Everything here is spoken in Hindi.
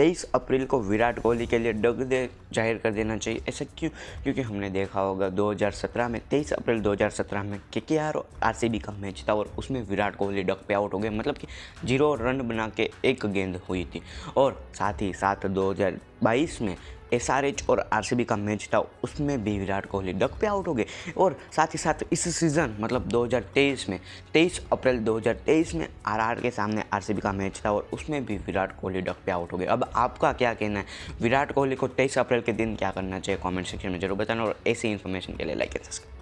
तेईस अप्रैल को विराट कोहली के लिए डग दे ज़ाहिर कर देना चाहिए। ऐसा क्यों? क्योंकि हमने देखा होगा 2017 में 23 अप्रैल 2017 में के के आर आर का मैच था और उसमें विराट कोहली डग पे आउट हो गए। मतलब कि ज़ीरो रन बना के एक गेंद हुई थी। और साथ ही साथ 2022 में एस आर एच और आर सी बी का मैच था, उसमें भी विराट कोहली डक पे आउट हो गए। और साथ ही साथ इस सीज़न मतलब 2023 में 23 अप्रैल 2023 में आर आर के सामने आर सी बी का मैच था और उसमें भी विराट कोहली डक पे आउट हो गए। अब आपका क्या कहना है? विराट कोहली को 23 अप्रैल के दिन क्या करना चाहिए? कमेंट सेक्शन में ज़रूर बताना और ऐसी इन्फॉर्मेशन के लिए लाइक एंड सब्सक्राइब